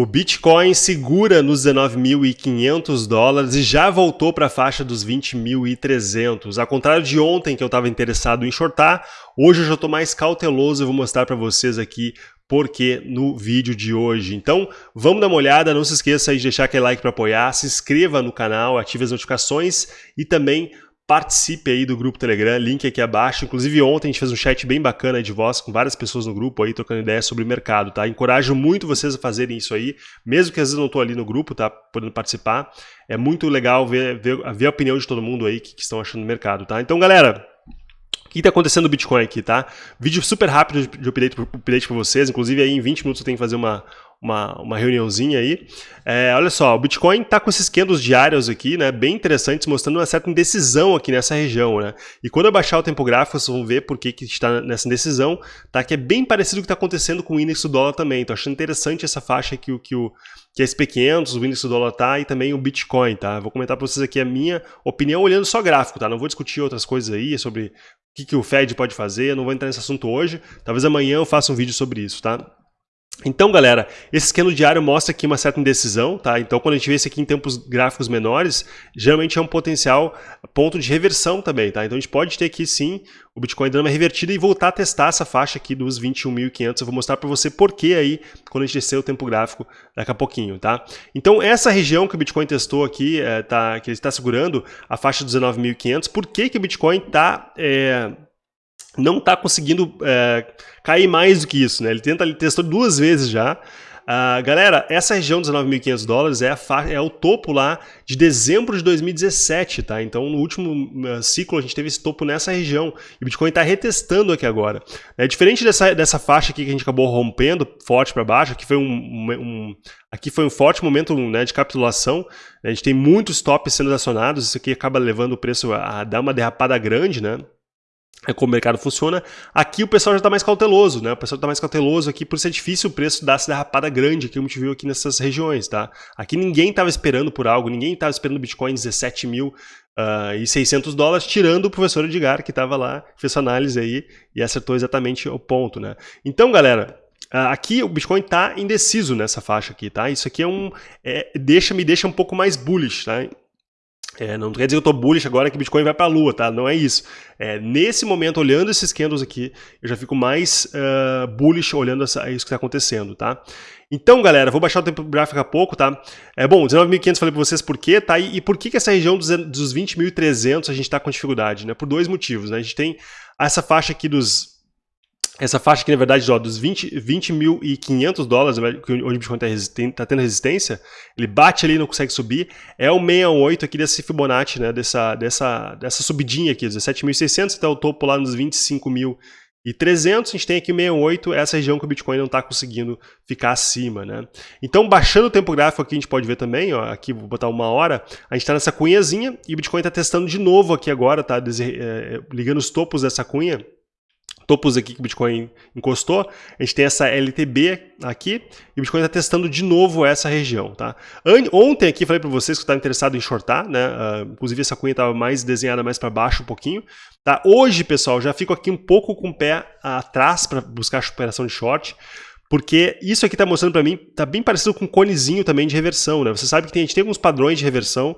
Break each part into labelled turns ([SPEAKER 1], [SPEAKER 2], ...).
[SPEAKER 1] O Bitcoin segura nos 19.500 dólares e já voltou para a faixa dos 20.300. Ao contrário de ontem que eu estava interessado em shortar, hoje eu já estou mais cauteloso e vou mostrar para vocês aqui porque no vídeo de hoje. Então, vamos dar uma olhada, não se esqueça de deixar aquele like para apoiar, se inscreva no canal, ative as notificações e também participe aí do grupo Telegram, link aqui abaixo. Inclusive ontem a gente fez um chat bem bacana de voz com várias pessoas no grupo aí trocando ideias sobre o mercado, tá? Encorajo muito vocês a fazerem isso aí, mesmo que às vezes não estou ali no grupo, tá? Podendo participar. É muito legal ver, ver, ver a opinião de todo mundo aí que, que estão achando do mercado, tá? Então, galera, o que está acontecendo no Bitcoin aqui, tá? Vídeo super rápido de update, update para vocês, inclusive aí em 20 minutos eu tenho que fazer uma, uma, uma reuniãozinha aí. É, olha só, o Bitcoin está com esses candles diários aqui, né, bem interessantes, mostrando uma certa indecisão aqui nessa região, né. E quando eu baixar o tempo gráfico, vocês vão ver por que, que está nessa indecisão, tá, que é bem parecido com o que está acontecendo com o índice do dólar também. Estou achando interessante essa faixa que o que o que a SP500, o índice do dólar tá e também o Bitcoin, tá? Vou comentar para vocês aqui a minha opinião olhando só gráfico, tá? Não vou discutir outras coisas aí sobre o que, que o Fed pode fazer, não vou entrar nesse assunto hoje. Talvez amanhã eu faça um vídeo sobre isso, tá? Então, galera, esse esquema diário mostra aqui uma certa indecisão, tá? Então, quando a gente vê isso aqui em tempos gráficos menores, geralmente é um potencial ponto de reversão também, tá? Então, a gente pode ter aqui, sim, o Bitcoin dando uma revertida e voltar a testar essa faixa aqui dos 21.500. Eu vou mostrar para você por que aí, quando a gente descer o tempo gráfico daqui a pouquinho, tá? Então, essa região que o Bitcoin testou aqui, é, tá, que ele está segurando, a faixa dos 19.500, por que, que o Bitcoin está... É, não está conseguindo é, cair mais do que isso, né? Ele tenta, ele testou duas vezes já. Uh, galera, essa região dos 9.500 dólares é, é, o topo lá de dezembro de 2017, tá? Então, no último uh, ciclo, a gente teve esse topo nessa região. E o Bitcoin está retestando aqui agora. É diferente dessa, dessa faixa aqui que a gente acabou rompendo forte para baixo, aqui foi um, um, aqui foi um forte momento né, de capitulação. A gente tem muitos tops sendo acionados, isso aqui acaba levando o preço a dar uma derrapada grande, né? É como o mercado funciona. Aqui o pessoal já está mais cauteloso, né? O pessoal está mais cauteloso aqui por ser difícil o preço dar essa derrapada grande que a gente viu aqui nessas regiões, tá? Aqui ninguém estava esperando por algo, ninguém estava esperando Bitcoin 17 mil uh, e 600 dólares, tirando o professor Edgar que estava lá, fez sua análise aí e acertou exatamente o ponto, né? Então, galera, Uh, aqui o Bitcoin está indeciso nessa faixa aqui, tá? Isso aqui é um, é, deixa, me deixa um pouco mais bullish, tá? É, não quer dizer que eu estou bullish agora que Bitcoin vai para a lua, tá? Não é isso. É, nesse momento, olhando esses candles aqui, eu já fico mais uh, bullish olhando essa, isso que está acontecendo, tá? Então, galera, vou baixar o tempo gráfico a pouco, tá? É bom, 19.500 falei para vocês por quê, tá? E, e, por que, que essa região dos, dos 20.300 a gente está com dificuldade, né? Por dois motivos, né? A gente tem essa faixa aqui dos essa faixa aqui, na verdade, ó, dos 20.500 20 dólares, onde o Bitcoin está tá tendo resistência, ele bate ali e não consegue subir, é o 68 aqui desse Fibonacci, né, dessa, dessa, dessa subidinha aqui, 17.600 até o topo lá nos 25.300, a gente tem aqui 68, essa região que o Bitcoin não está conseguindo ficar acima, né. Então, baixando o tempo gráfico aqui, a gente pode ver também, ó, aqui vou botar uma hora, a gente está nessa cunhazinha e o Bitcoin está testando de novo aqui agora, tá, é, ligando os topos dessa cunha, topos aqui que o Bitcoin encostou, a gente tem essa LTB aqui, e o Bitcoin está testando de novo essa região. Tá? Ontem aqui falei para vocês que estava interessado em shortar, né? Uh, inclusive essa cunha estava mais desenhada mais para baixo um pouquinho. Tá? Hoje, pessoal, já fico aqui um pouco com o pé atrás para buscar a operação de short, porque isso aqui está mostrando para mim, está bem parecido com um conezinho também de reversão. Né? Você sabe que tem, a gente tem alguns padrões de reversão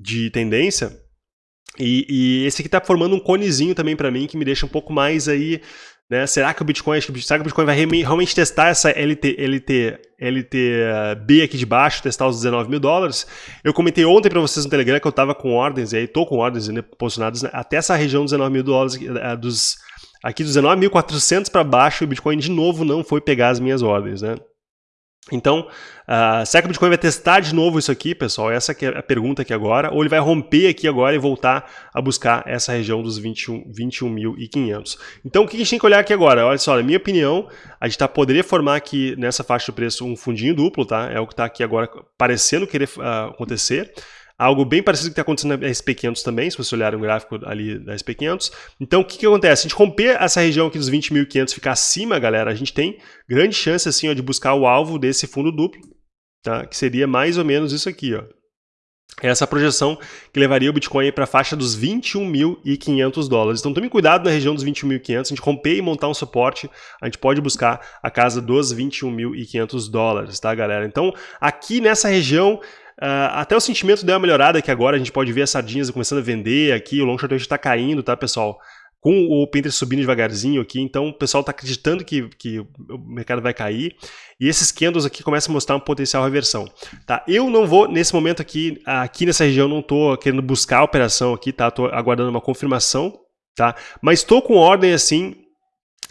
[SPEAKER 1] de tendência, e, e, esse aqui está formando um conezinho também para mim, que me deixa um pouco mais aí, né? Será que o Bitcoin, será que o Bitcoin vai realmente testar essa LT, LT, LTB aqui de baixo, testar os 19 mil dólares? Eu comentei ontem para vocês no Telegram que eu estava com ordens, e aí estou com ordens né, posicionadas até essa região dos 19 mil dólares, eh, dos, aqui dos 19.400 para baixo, o Bitcoin de novo não foi pegar as minhas ordens, né? Então, uh, será que o Bitcoin vai testar de novo isso aqui, pessoal? Essa é a pergunta aqui agora. Ou ele vai romper aqui agora e voltar a buscar essa região dos 21.500. 21 então, o que a gente tem que olhar aqui agora? Olha só, na minha opinião, a gente tá, poderia formar aqui nessa faixa de preço um fundinho duplo, tá? É o que está aqui agora parecendo querer uh, acontecer. Algo bem parecido que está acontecendo na SP500 também, se você olhar o gráfico ali da SP500. Então, o que, que acontece? A gente romper essa região aqui dos 20.500 ficar acima, galera, a gente tem grande chance assim, ó, de buscar o alvo desse fundo duplo, tá? que seria mais ou menos isso aqui. Ó. essa projeção que levaria o Bitcoin para a faixa dos 21.500 dólares. Então tome cuidado na região dos 21.500, a gente romper e montar um suporte, a gente pode buscar a casa dos 21.500 dólares, tá galera? Então aqui nessa região Uh, até o sentimento deu uma melhorada que agora a gente pode ver as sardinhas começando a vender aqui, o long short está caindo, tá pessoal? com o Pinterest subindo devagarzinho aqui, então o pessoal está acreditando que, que o mercado vai cair, e esses candles aqui começam a mostrar um potencial reversão. Tá? Eu não vou, nesse momento aqui, aqui nessa região, não estou querendo buscar a operação aqui, tá? Estou aguardando uma confirmação, tá? Mas estou com ordem assim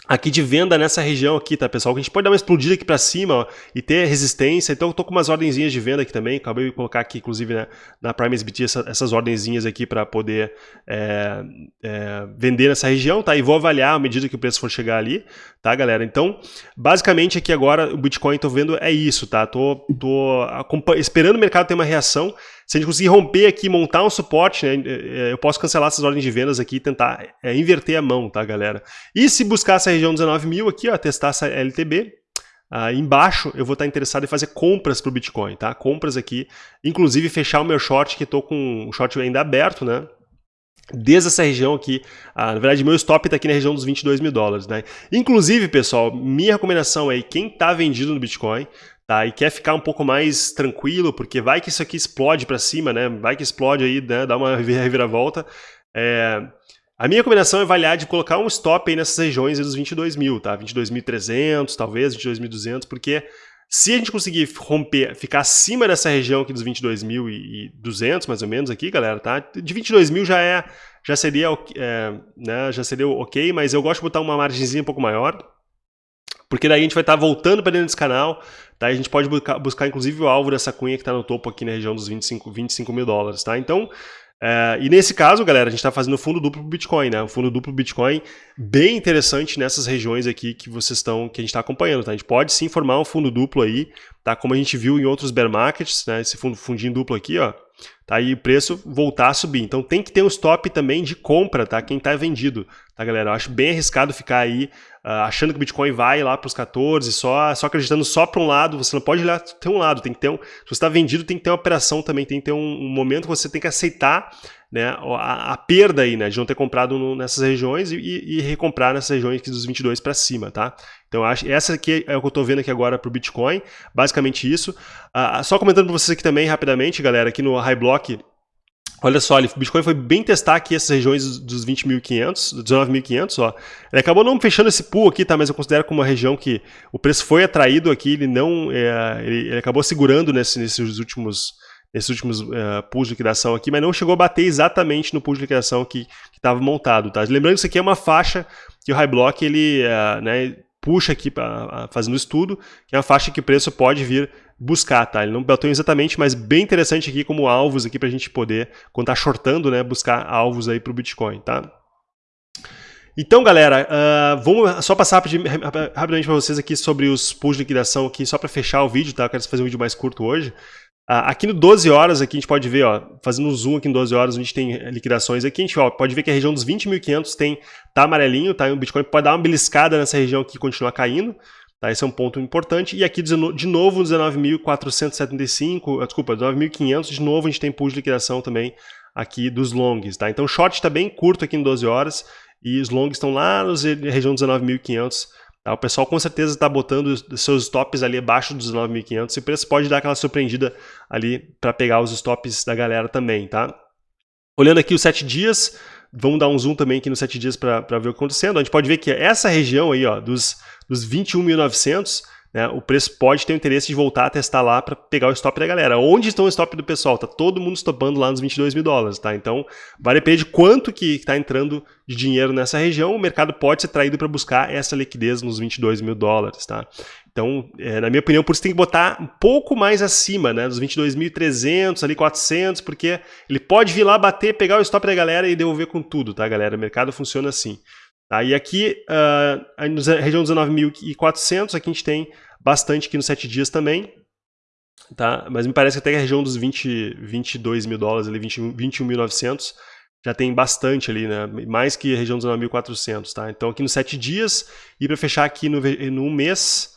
[SPEAKER 1] aqui de venda nessa região aqui, tá, pessoal? Que a gente pode dar uma explodida aqui para cima ó, e ter resistência. Então eu tô com umas ordenzinhas de venda aqui também. Acabei de colocar aqui, inclusive, né, na Prime SBT, essa, essas ordenzinhas aqui para poder é, é, vender nessa região, tá? E vou avaliar à medida que o preço for chegar ali, tá, galera? Então, basicamente aqui agora o Bitcoin tô vendo é isso, tá? Tô, tô esperando o mercado ter uma reação. Se a gente conseguir romper aqui, montar um suporte, né, é, é, eu posso cancelar essas ordens de vendas aqui e tentar é, inverter a mão, tá, galera? E se buscar essa região 19 mil aqui, ó, testar essa LTB, ah, embaixo eu vou estar interessado em fazer compras para o Bitcoin, tá? Compras aqui, inclusive fechar o meu short, que estou com o short ainda aberto, né? Desde essa região aqui, ah, na verdade meu stop está aqui na região dos 22 mil dólares, né? Inclusive, pessoal, minha recomendação é quem está vendido no Bitcoin, tá? E quer ficar um pouco mais tranquilo, porque vai que isso aqui explode para cima, né? Vai que explode aí, né? Dá uma reviravolta. É... A minha recomendação é avaliar de colocar um stop aí nessas regiões aí dos 22 mil, tá? 22.300, talvez, 22.200, porque se a gente conseguir romper, ficar acima dessa região aqui dos 22.200, mais ou menos aqui, galera, tá? De 22 mil já é, já seria, é, né? Já seria ok, mas eu gosto de botar uma margenzinha um pouco maior, porque daí a gente vai estar tá voltando para dentro desse canal, tá? A gente pode buscar, buscar inclusive o alvo dessa cunha que está no topo aqui na região dos 25, 25 mil dólares, tá? Então, é, e nesse caso, galera, a gente está fazendo fundo duplo Bitcoin, né? Um fundo duplo Bitcoin bem interessante nessas regiões aqui que vocês estão, que a gente está acompanhando, tá? A gente pode sim formar um fundo duplo aí, tá? Como a gente viu em outros bear markets, né? Esse fundo, fundinho duplo aqui, ó, tá? aí o preço voltar a subir. Então tem que ter um stop também de compra, tá? Quem está vendido, tá, galera? Eu acho bem arriscado ficar aí achando que o Bitcoin vai lá para os 14, só, só acreditando só para um lado. Você não pode olhar ter um lado, tem que ter um. Se você está vendido, tem que ter uma operação também, tem que ter um, um momento que você tem que aceitar né, a, a, perda aí, né, de não ter comprado no, nessas regiões e, e, recomprar nessas regiões aqui dos 22 para cima, tá? Então, acho, essa aqui é o que eu estou vendo aqui agora para o Bitcoin, basicamente isso. Uh, só comentando para vocês aqui também, rapidamente, galera, aqui no High Block, Olha só, o Bitcoin foi bem testar aqui essas regiões dos 20.500, 19.500, ó. Ele acabou não fechando esse pool aqui, tá? Mas eu considero como uma região que o preço foi atraído aqui, ele não, é, ele, ele, acabou segurando nesse, nesses últimos, nesses últimos uh, pools de liquidação aqui, mas não chegou a bater exatamente no pool de liquidação que estava montado, tá? Lembrando que isso aqui é uma faixa que o High Block, ele, uh, né, puxa aqui, pra, fazendo estudo, que é uma faixa que o preço pode vir buscar, tá? Ele não bateu exatamente, mas bem interessante aqui como alvos aqui para a gente poder, quando tá shortando, né, buscar alvos aí para o Bitcoin, tá? Então, galera, uh, vamos só passar rapidamente para vocês aqui sobre os pools de liquidação aqui, só para fechar o vídeo, tá? Eu quero fazer um vídeo mais curto hoje. Uh, aqui no 12 horas, aqui a gente pode ver, ó, fazendo um zoom aqui em 12 horas, a gente tem liquidações aqui, a gente ó, pode ver que a região dos 20.500 tem, tá amarelinho, tá? O Bitcoin pode dar uma beliscada nessa região aqui e continuar caindo. Tá? Esse é um ponto importante. E aqui, de novo, 19.475, ah, desculpa, 19.500, de novo a gente tem pool de liquidação também aqui dos longs. Tá? Então, o short está bem curto aqui em 12 horas e os longs estão lá na região dos 19.500. Tá? O pessoal com certeza está botando seus stops ali abaixo dos 19.500 e o preço pode dar aquela surpreendida ali para pegar os stops da galera também. Tá? Olhando aqui os 7 dias, vamos dar um zoom também aqui nos 7 dias para ver o que está acontecendo. A gente pode ver que essa região aí, ó, dos dos 21.900, né, o preço pode ter o interesse de voltar a testar lá para pegar o stop da galera. Onde estão o stop do pessoal? Tá todo mundo stopando lá nos 22 mil dólares, tá? Então, vai depender de quanto que está entrando de dinheiro nessa região, o mercado pode ser traído para buscar essa liquidez nos 22 mil dólares, tá? Então, é, na minha opinião, por isso tem que botar um pouco mais acima, né? Dos 22.300, ali 400, porque ele pode vir lá bater, pegar o stop da galera e devolver com tudo, tá, galera? O mercado funciona assim. Tá? E aqui, uh, na região dos 19.400, aqui a gente tem bastante aqui nos 7 dias também. Tá? Mas me parece que até a região dos 20, 22 mil dólares, ali, 21.900, já tem bastante ali, né? mais que a região dos 9.400. Tá? Então aqui nos 7 dias, e para fechar aqui no, no mês,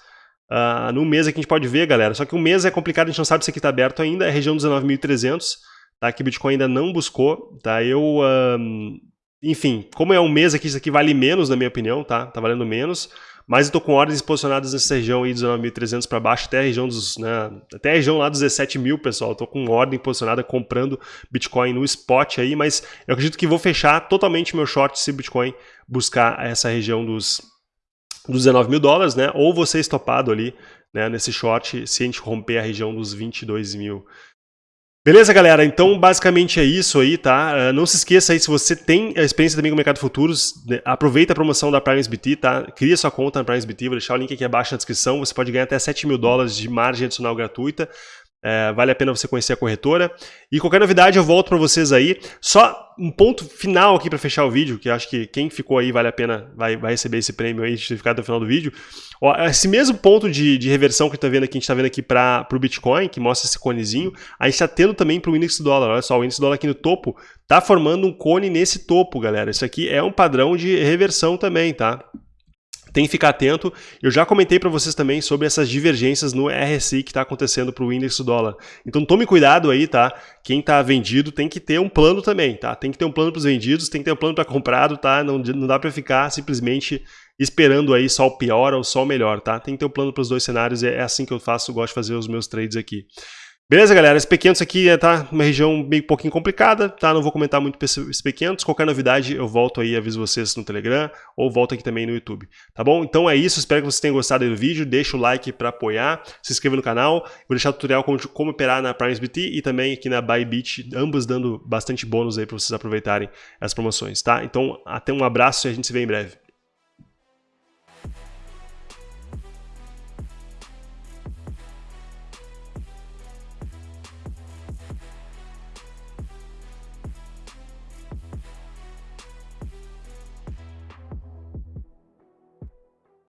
[SPEAKER 1] uh, no mês aqui a gente pode ver, galera, só que um mês é complicado, a gente não sabe se aqui está aberto ainda, é a região dos 19.300, tá? Que o Bitcoin ainda não buscou, tá? Eu, enfim, como é um mês aqui, isso aqui vale menos, na minha opinião, tá? Tá valendo menos. Mas eu tô com ordens posicionadas nessa região aí, 19.300 para baixo, até a região dos, né, até a região lá dos 17 mil, pessoal. Eu tô com ordem posicionada comprando Bitcoin no spot aí, mas eu acredito que vou fechar totalmente meu short se Bitcoin buscar essa região dos, dos 19 mil dólares, né? Ou você estopado ali, né, nesse short, se a gente romper a região dos 22 mil Beleza, galera? Então, basicamente é isso aí, tá? Uh, não se esqueça aí, se você tem experiência também com o mercado futuros, né, aproveita a promoção da PrimeSBT, tá? Cria sua conta na PrimeSBT, vou deixar o link aqui abaixo na descrição. Você pode ganhar até 7 mil dólares de margem adicional gratuita. É, vale a pena você conhecer a corretora. E qualquer novidade eu volto para vocês aí. Só um ponto final aqui para fechar o vídeo, que acho que quem ficou aí vale a pena, vai, vai receber esse prêmio aí de ter ficado até o final do vídeo. Ó, esse mesmo ponto de, de reversão que tá vendo aqui, a gente está vendo aqui para o Bitcoin, que mostra esse conezinho, a gente está tendo também para o índice dólar. Olha só, o índice dólar aqui no topo está formando um cone nesse topo, galera. Isso aqui é um padrão de reversão também, tá? Tem que ficar atento. Eu já comentei para vocês também sobre essas divergências no RSI que está acontecendo para o índice dólar. Então tome cuidado aí, tá? Quem está vendido tem que ter um plano também, tá? Tem que ter um plano para os vendidos, tem que ter um plano para comprado, tá? Não, não dá para ficar simplesmente esperando aí só o pior ou só o melhor, tá? Tem que ter um plano para os dois cenários, é assim que eu faço, gosto de fazer os meus trades aqui. Beleza, galera? Esse P500 aqui é, tá uma região bem pouquinho complicada, tá? Não vou comentar muito esse P500. Qualquer novidade eu volto aí, aviso vocês no Telegram ou volto aqui também no YouTube, tá bom? Então é isso, espero que vocês tenham gostado do vídeo. Deixa o like para apoiar, se inscreva no canal. Vou deixar o tutorial como, como operar na PrimesBT e também aqui na Bybit, ambos dando bastante bônus aí para vocês aproveitarem as promoções, tá? Então até um abraço e a gente se vê em breve.